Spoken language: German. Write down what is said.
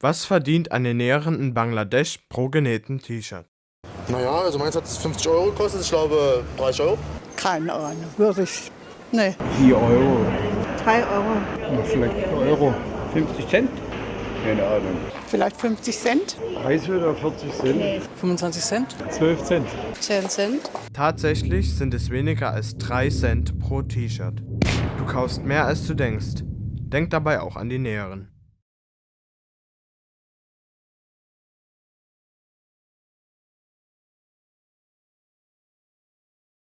Was verdient eine Näherin in Bangladesch pro genähten T-Shirt? Naja, also meins hat 50 Euro gekostet, ich glaube 30 Euro. Keine Ahnung, wirklich. Nee. 4 Euro, 3 Euro. na, vielleicht Euro. 50 Cent? Keine Ahnung. Vielleicht 50 Cent? 30 oder 40 Cent? 25 Cent? 12 Cent. 10 Cent? Tatsächlich sind es weniger als 3 Cent pro T-Shirt. Du kaufst mehr als du denkst. Denk dabei auch an die Näheren.